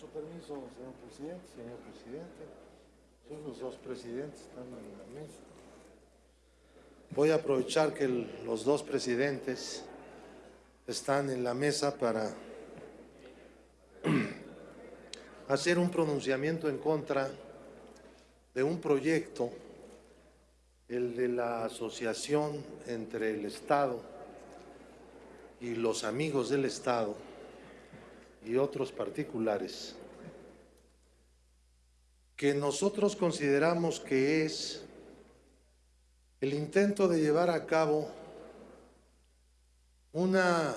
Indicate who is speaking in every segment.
Speaker 1: su permiso, señor presidente, señor presidente. Son los dos presidentes están en la mesa. Voy a aprovechar que los dos presidentes están en la mesa para hacer un pronunciamiento en contra de un proyecto, el de la asociación entre el Estado y los amigos del Estado y otros particulares, que nosotros consideramos que es el intento de llevar a cabo una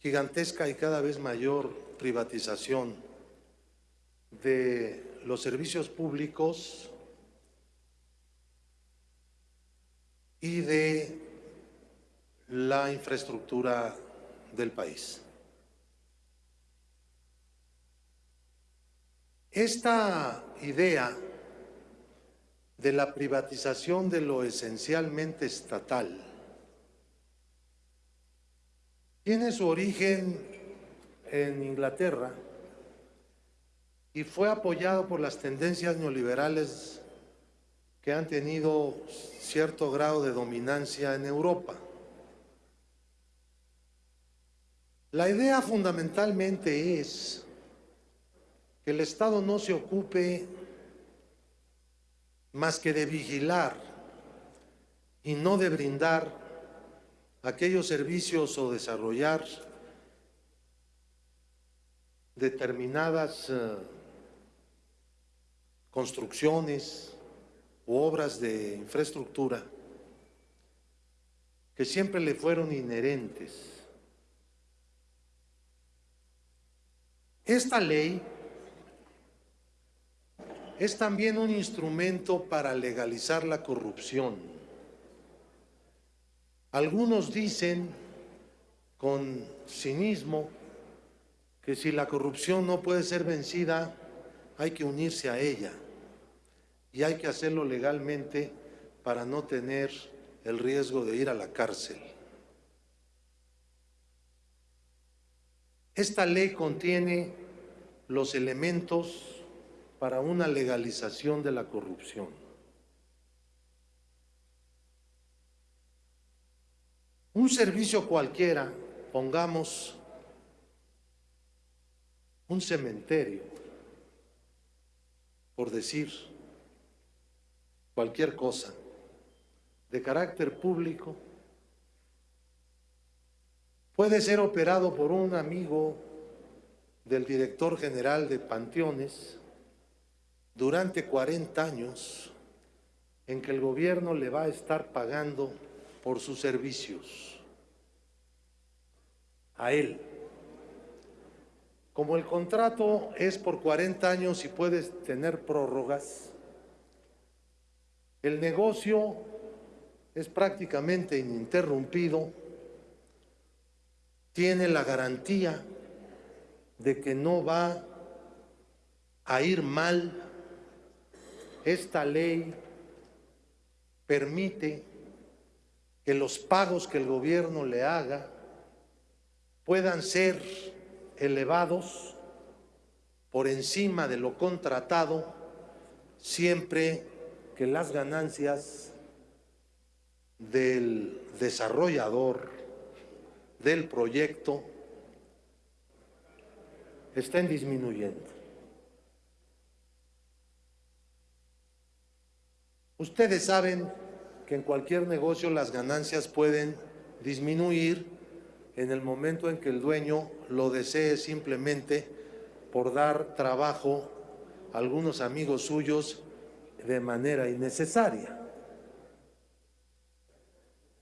Speaker 1: gigantesca y cada vez mayor privatización de los servicios públicos y de la infraestructura del país. Esta idea de la privatización de lo esencialmente estatal tiene su origen en Inglaterra y fue apoyado por las tendencias neoliberales que han tenido cierto grado de dominancia en Europa. La idea fundamentalmente es que el Estado no se ocupe más que de vigilar y no de brindar aquellos servicios o desarrollar determinadas eh, construcciones u obras de infraestructura que siempre le fueron inherentes. Esta ley es también un instrumento para legalizar la corrupción. Algunos dicen con cinismo que si la corrupción no puede ser vencida, hay que unirse a ella y hay que hacerlo legalmente para no tener el riesgo de ir a la cárcel. Esta ley contiene los elementos para una legalización de la corrupción. Un servicio cualquiera, pongamos un cementerio, por decir cualquier cosa, de carácter público, puede ser operado por un amigo del director general de Panteones durante 40 años en que el gobierno le va a estar pagando por sus servicios a él. Como el contrato es por 40 años y puedes tener prórrogas, el negocio es prácticamente ininterrumpido, tiene la garantía de que no va a ir mal. Esta ley permite que los pagos que el gobierno le haga puedan ser elevados por encima de lo contratado siempre que las ganancias del desarrollador del proyecto estén disminuyendo. Ustedes saben que en cualquier negocio las ganancias pueden disminuir en el momento en que el dueño lo desee simplemente por dar trabajo a algunos amigos suyos de manera innecesaria.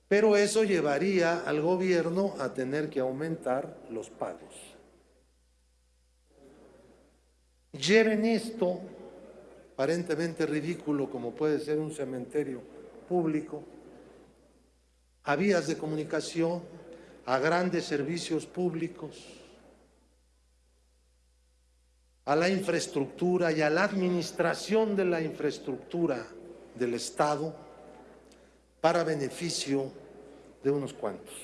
Speaker 1: Pero eso llevaría al gobierno a tener que aumentar los pagos. Lleven esto, aparentemente ridículo como puede ser un cementerio público, a vías de comunicación, a grandes servicios públicos, a la infraestructura y a la administración de la infraestructura del Estado para beneficio de unos cuantos.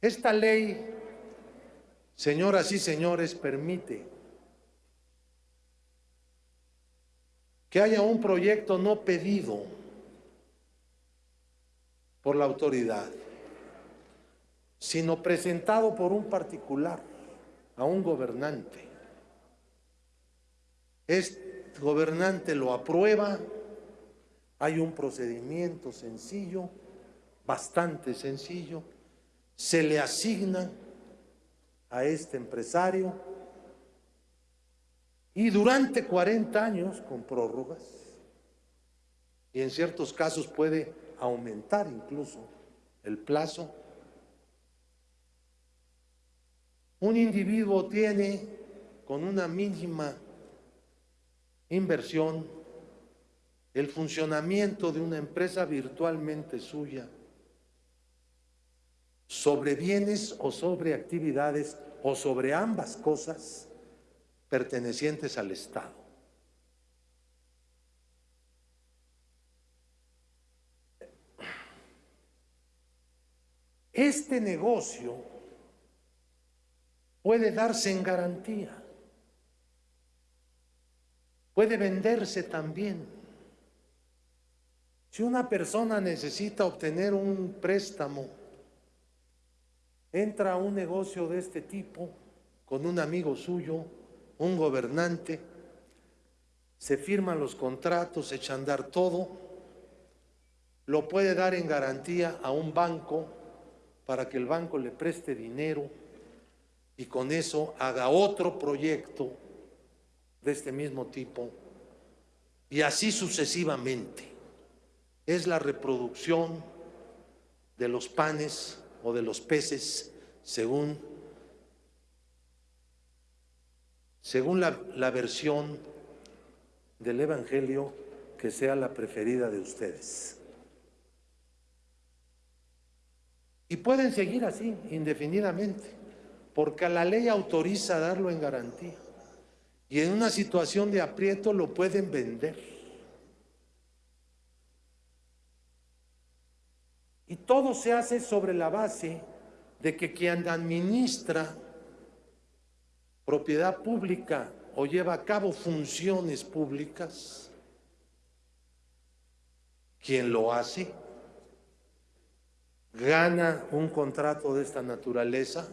Speaker 1: Esta ley señoras y señores, permite que haya un proyecto no pedido por la autoridad, sino presentado por un particular a un gobernante. Este gobernante lo aprueba, hay un procedimiento sencillo, bastante sencillo, se le asigna a este empresario y durante 40 años con prórrogas, y en ciertos casos puede aumentar incluso el plazo, un individuo tiene con una mínima inversión el funcionamiento de una empresa virtualmente suya. Sobre bienes o sobre actividades o sobre ambas cosas pertenecientes al Estado. Este negocio puede darse en garantía, puede venderse también. Si una persona necesita obtener un préstamo, entra a un negocio de este tipo con un amigo suyo, un gobernante, se firman los contratos, echa a andar todo, lo puede dar en garantía a un banco para que el banco le preste dinero y con eso haga otro proyecto de este mismo tipo y así sucesivamente. Es la reproducción de los panes o de los peces según según la, versión del Evangelio que sea la preferida de ustedes. Y pueden seguir así, indefinidamente, porque la ley autoriza darlo en garantía. Y en una situación de aprieto lo pueden vender. Y todo se hace sobre la base de que quien administra propiedad pública o lleva a cabo funciones públicas, quien lo hace gana un contrato de esta naturaleza,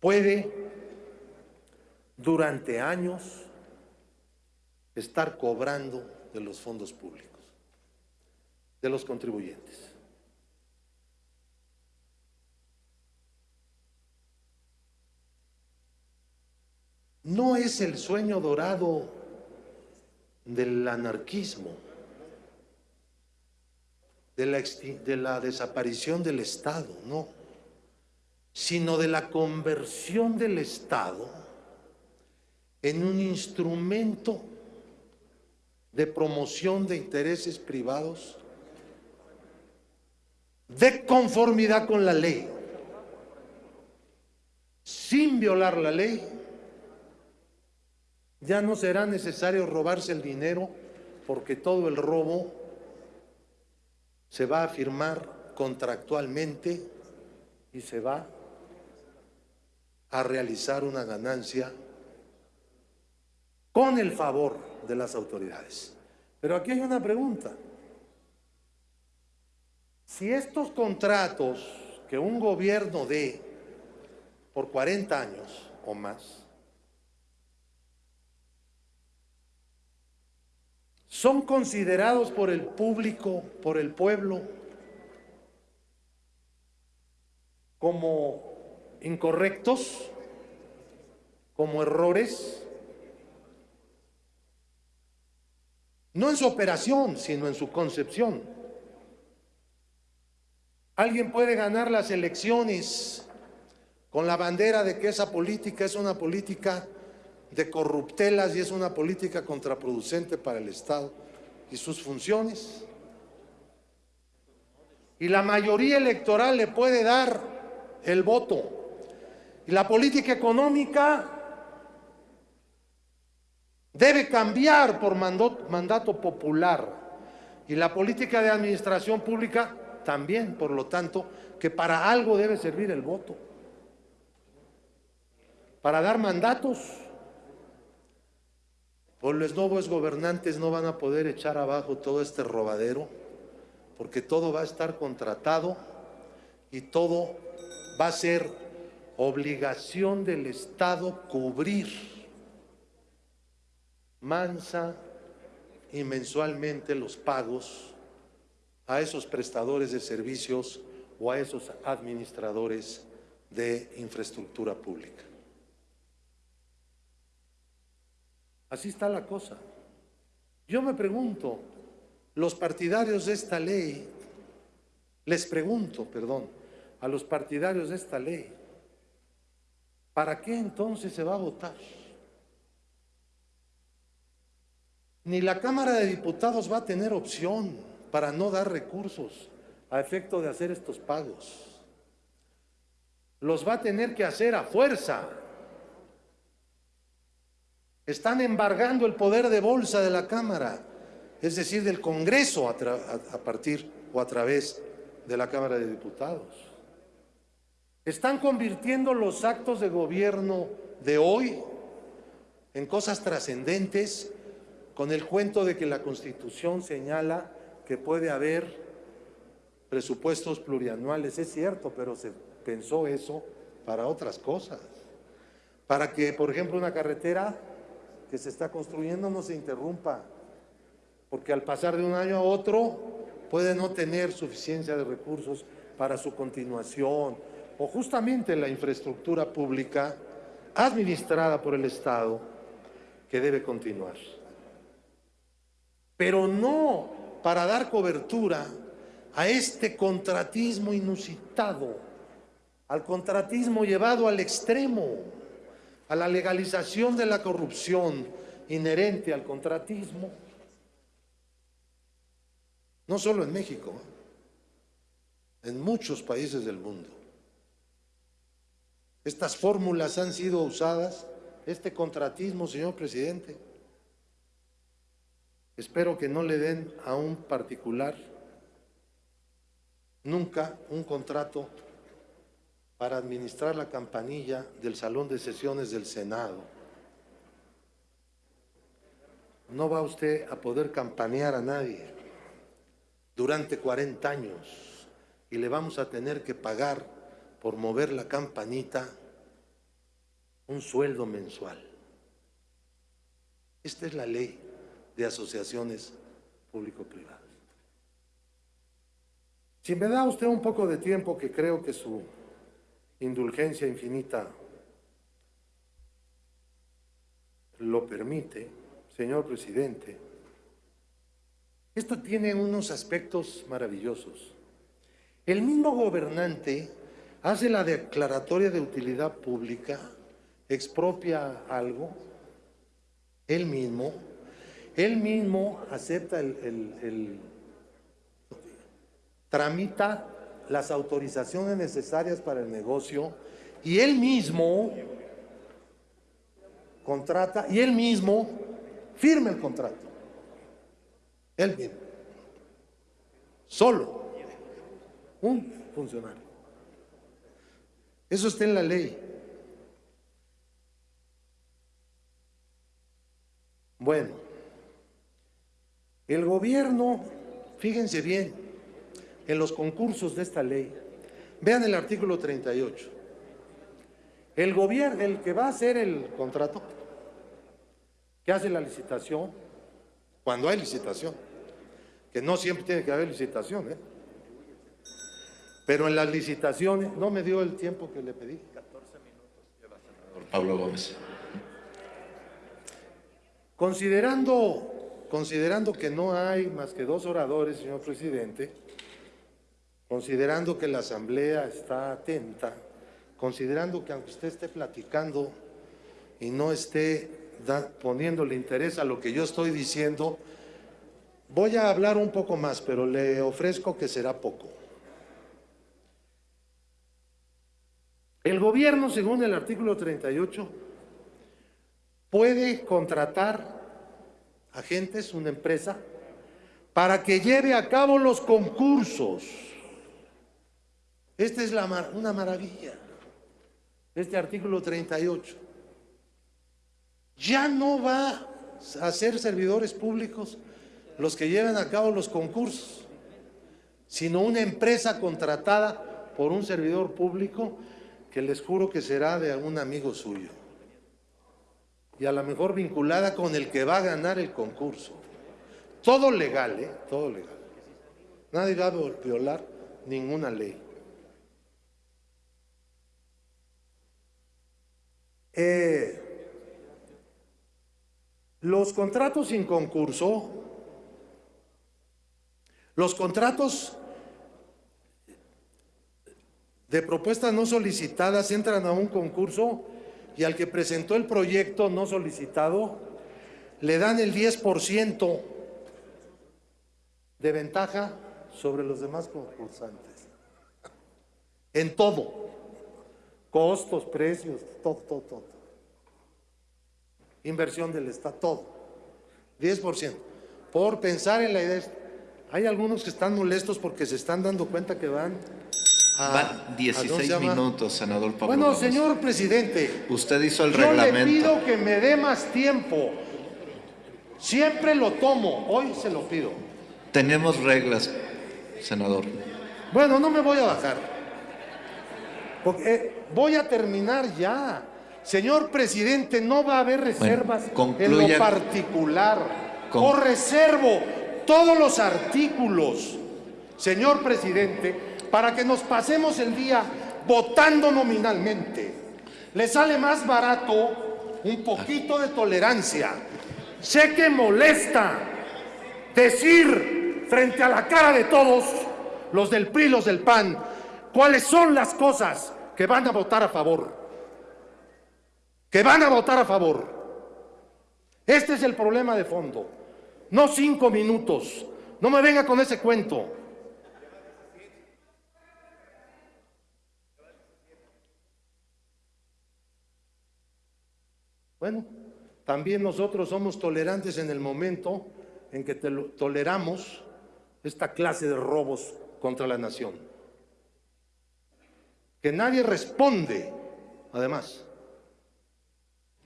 Speaker 1: puede durante años estar cobrando de los fondos públicos, de los contribuyentes. No es el sueño dorado del anarquismo, de la, de la, desaparición del Estado, no, sino de la conversión del Estado en un instrumento de promoción de intereses privados de conformidad con la ley, sin violar la ley ya no será necesario robarse el dinero porque todo el robo se va a firmar contractualmente y se va a realizar una ganancia con el favor de las autoridades. Pero aquí hay una pregunta. Si estos contratos que un gobierno dé por 40 años o más, son considerados por el público, por el pueblo, como incorrectos, como errores, no en su operación, sino en su concepción. Alguien puede ganar las elecciones con la bandera de que esa política es una política de corruptelas y es una política contraproducente para el Estado y sus funciones. Y la mayoría electoral le puede dar el voto. Y la política económica debe cambiar por mandato popular. Y la política de administración pública también, por lo tanto, que para algo debe servir el voto. para dar mandatos. Por los nuevos gobernantes no van a poder echar abajo todo este robadero, porque todo va a estar contratado y todo va a ser obligación del Estado cubrir mansa y mensualmente los pagos a esos prestadores de servicios o a esos administradores de infraestructura pública. Así está la cosa. Yo me pregunto, los partidarios de esta ley, les pregunto, perdón, a los partidarios de esta ley, ¿para qué entonces se va a votar? Ni la Cámara de Diputados va a tener opción para no dar recursos a efecto de hacer estos pagos. Los va a tener que hacer a fuerza. Están embargando el poder de bolsa de la Cámara, es decir, del Congreso a, partir o a través de la Cámara de Diputados. Están convirtiendo los actos de gobierno de hoy en cosas trascendentes con el cuento de que la Constitución señala que puede haber presupuestos plurianuales. Es cierto, pero se pensó eso para otras cosas. Para que, por ejemplo, una carretera que se está construyendo no se interrumpa, porque al pasar de un año a otro puede no tener suficiencia de recursos para su continuación, o justamente la infraestructura pública administrada por el Estado que debe continuar. Pero no para dar cobertura a este contratismo inusitado, al contratismo llevado al extremo, a la legalización de la corrupción inherente al contratismo, no solo en México, en muchos países del mundo. Estas fórmulas han sido usadas, este contratismo, señor presidente, Espero que no le den a un particular nunca un contrato para administrar la campanilla del Salón de Sesiones del Senado. No va usted a poder campanear a nadie durante 40 años y le vamos a tener que pagar por mover la campanita un sueldo mensual. Esta es la ley de asociaciones público-privadas. Si me da usted un poco de tiempo, que creo que su indulgencia infinita lo permite, señor presidente, esto tiene unos aspectos maravillosos. El mismo gobernante hace la declaratoria de utilidad pública, expropia algo, él mismo, él mismo acepta el, tramita las autorizaciones necesarias para el negocio y él mismo contrata y él mismo firma el contrato. Él mismo. Solo. Un funcionario. Eso está en la ley. Bueno. El gobierno, fíjense bien, en los concursos de esta ley, vean el artículo 38. El gobierno, el que va a hacer el contrato, que hace la licitación, cuando hay licitación, que no siempre tiene que haber licitación, ¿eh? pero en las licitaciones, no me dio el tiempo que le pedí. 14 minutos lleva senador
Speaker 2: Pablo Gómez.
Speaker 1: Considerando considerando que no hay más que dos oradores, señor presidente, considerando que la Asamblea está atenta, considerando que aunque usted esté platicando y no esté poniéndole interés a lo que yo estoy diciendo, voy a hablar un poco más, pero le ofrezco que será poco. El gobierno, según el artículo 38, puede contratar agentes, una empresa, para que lleve a cabo los concursos. Esta es la una maravilla, este artículo 38. ya no va a ser servidores públicos los que lleven a cabo los concursos, sino una empresa contratada por un servidor público que les juro que será de algún amigo suyo y a lo mejor vinculada con el que va a ganar el concurso. Todo legal, ¿eh? Todo legal. Nadie va a violar ninguna ley. Eh, los contratos sin concurso, los contratos de propuestas no solicitadas entran a un concurso y al que presentó el proyecto no solicitado le dan el 10% de ventaja sobre los demás concursantes. En todo. Costos, precios, todo, todo, todo. Inversión del Estado, todo. 10%. Por pensar en la idea. Hay algunos que están molestos porque se están dando cuenta que van.
Speaker 2: Van 16 minutos, senador Pablo
Speaker 1: Bueno,
Speaker 2: Gómez.
Speaker 1: señor presidente.
Speaker 2: Usted hizo el
Speaker 1: Yo
Speaker 2: reglamento.
Speaker 1: le pido que me dé más tiempo. Siempre lo tomo. Hoy se lo pido.
Speaker 2: Tenemos reglas, senador.
Speaker 1: Bueno, no me voy a bajar. Porque eh, voy a terminar ya. Señor presidente, no va a haber reservas en
Speaker 2: concluya.
Speaker 1: lo particular.
Speaker 2: Con-
Speaker 1: O reservo todos los artículos, señor presidente, para que nos pasemos el día votando nominalmente. Le sale más barato un poquito de tolerancia. Sé que molesta decir frente a la cara de todos, los del PRI, los del PAN, cuáles son las cosas que van a votar a favor. Que van a votar a favor. Este es el problema de fondo. No cinco minutos. No me venga con ese cuento. Bueno, también nosotros somos tolerantes en el momento en que toleramos esta clase de robos contra la nación. Que nadie responde, además.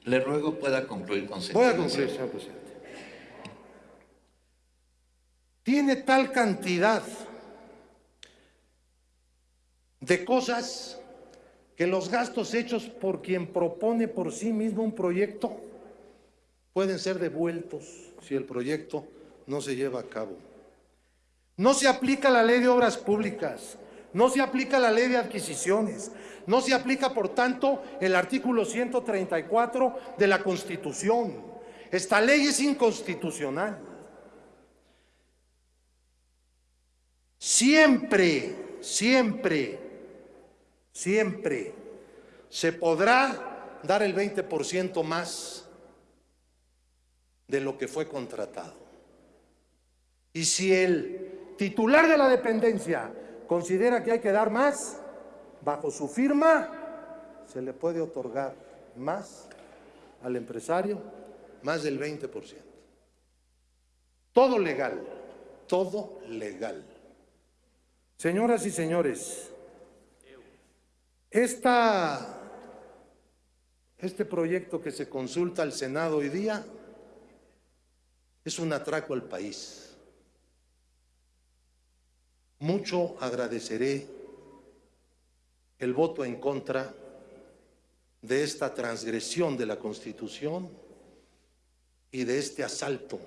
Speaker 2: Le ruego pueda concluir con
Speaker 1: Voy a concluir, señor presidente. Tiene tal cantidad de cosas que los gastos hechos por quien propone por sí mismo un proyecto pueden ser devueltos si el proyecto no se lleva a cabo. No se aplica la ley de obras públicas, no se aplica la ley de adquisiciones, no se aplica, por tanto, el artículo 134 de la Constitución. Esta ley es inconstitucional. Siempre, siempre, siempre se podrá dar el 20% más de lo que fue contratado. Y si el titular de la dependencia considera que hay que dar más, bajo su firma se le puede otorgar más al empresario, más del 20%. Todo legal, todo legal. Señoras y señores, esta, este proyecto que se consulta al Senado hoy día es un atraco al país. Mucho agradeceré el voto en contra de esta transgresión de la Constitución y de este asalto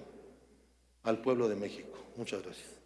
Speaker 1: al pueblo de México. Muchas gracias.